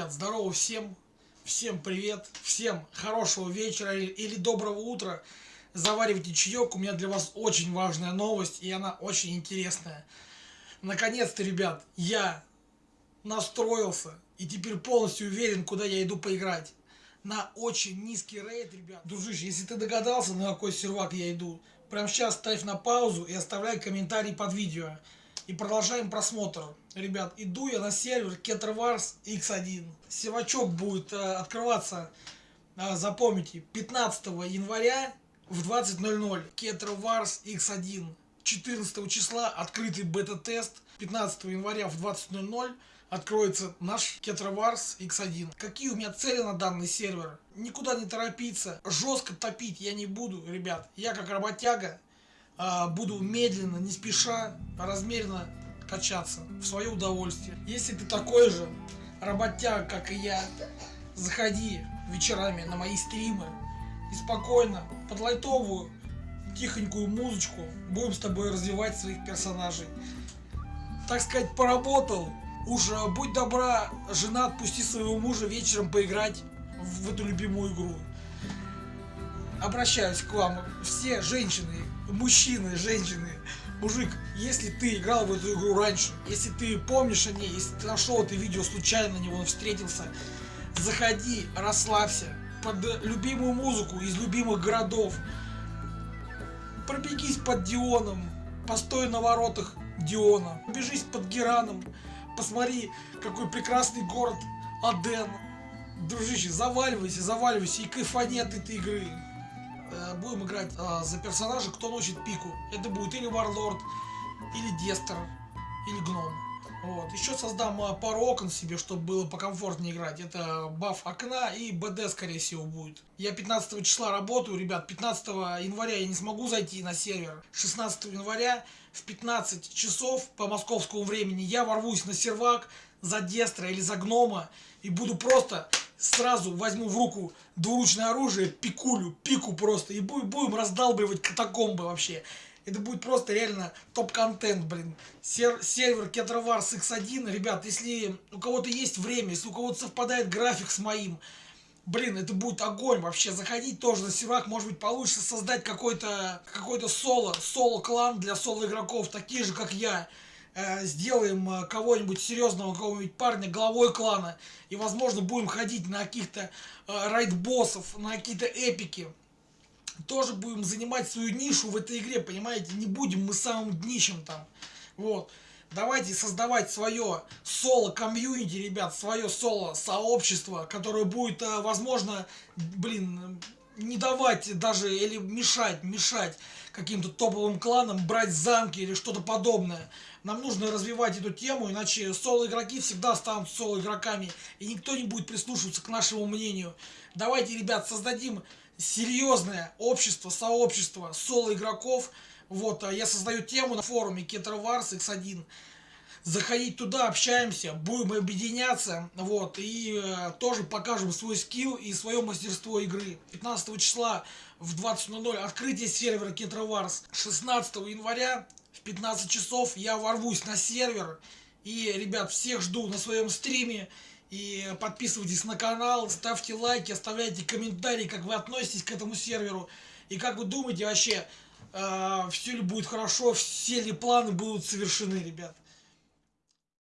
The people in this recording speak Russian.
ребят, здорово всем, всем привет, всем хорошего вечера или доброго утра. Заваривайте чаек, у меня для вас очень важная новость, и она очень интересная. Наконец-то, ребят, я настроился и теперь полностью уверен, куда я иду поиграть. На очень низкий рейд, ребят. Дружище, если ты догадался, на какой сервак я иду, прямо сейчас ставь на паузу и оставляй комментарий под видео. И продолжаем просмотр. Ребят, иду я на сервер Keterwars X1. Севачок будет э, открываться, э, запомните, 15 января в 20.00. Keterwars X1. 14 числа открытый бета-тест. 15 января в 20.00 откроется наш Keterwars X1. Какие у меня цели на данный сервер? Никуда не торопиться, жестко топить я не буду, ребят. Я как работяга буду медленно, не спеша, размеренно качаться в свое удовольствие. Если ты такой же работяг, как и я, заходи вечерами на мои стримы и спокойно, под лайтовую, тихонькую музычку будем с тобой развивать своих персонажей. Так сказать, поработал, уж будь добра, жена, отпусти своего мужа вечером поиграть в эту любимую игру. Обращаюсь к вам, все женщины, мужчины, женщины, мужик, если ты играл в эту игру раньше, если ты помнишь о ней, если ты нашел это видео случайно на него встретился, заходи, расслабься, под любимую музыку из любимых городов, пробегись под Дионом, постой на воротах Диона, побежись под Гераном, посмотри, какой прекрасный город Аден. Дружище, заваливайся, заваливайся и кайфани от этой игры. Э, будем играть э, за персонажа, кто носит пику. Это будет или Варлорд, или Дестер, или Гном. Вот. Еще создам э, пару окон себе, чтобы было покомфортнее играть. Это баф окна и БД, скорее всего, будет. Я 15 числа работаю, ребят. 15 января я не смогу зайти на сервер. 16 января в 15 часов по московскому времени я ворвусь на сервак за Дестра или за Гнома и буду просто сразу возьму в руку двуручное оружие, пикулю, пику просто, и будем раздалбливать катакомбы вообще. Это будет просто реально топ-контент, блин. Сер сервер Кетроварс X1, ребят, если у кого-то есть время, если у кого-то совпадает график с моим, блин, это будет огонь вообще. Заходить тоже на сервак, может быть, получится создать какой-то какой-то соло, соло-клан для соло-игроков, такие же, как я. Э, сделаем э, кого-нибудь серьезного, какого-нибудь парня главой клана, и, возможно, будем ходить на каких-то э, райд-боссов, на какие-то эпики. Тоже будем занимать свою нишу в этой игре, понимаете? Не будем мы самым днищем там. Вот. Давайте создавать свое соло-комьюнити, ребят, свое соло-сообщество, которое будет, возможно, блин, не давать даже или мешать, мешать каким-то топовым кланам брать замки или что-то подобное. Нам нужно развивать эту тему, иначе соло-игроки всегда станут соло-игроками, и никто не будет прислушиваться к нашему мнению. Давайте, ребят, создадим серьезное общество, сообщество соло-игроков. Вот, а я создаю тему на форуме Keterwars X1 заходить туда, общаемся, будем объединяться, вот, и э, тоже покажем свой скилл и свое мастерство игры. 15 числа в 20.00 открытие сервера Кетроварс. 16 января в 15 часов я ворвусь на сервер, и, ребят, всех жду на своем стриме. И подписывайтесь на канал, ставьте лайки, оставляйте комментарии, как вы относитесь к этому серверу. И как вы думаете вообще, э, все ли будет хорошо, все ли планы будут совершены, ребят.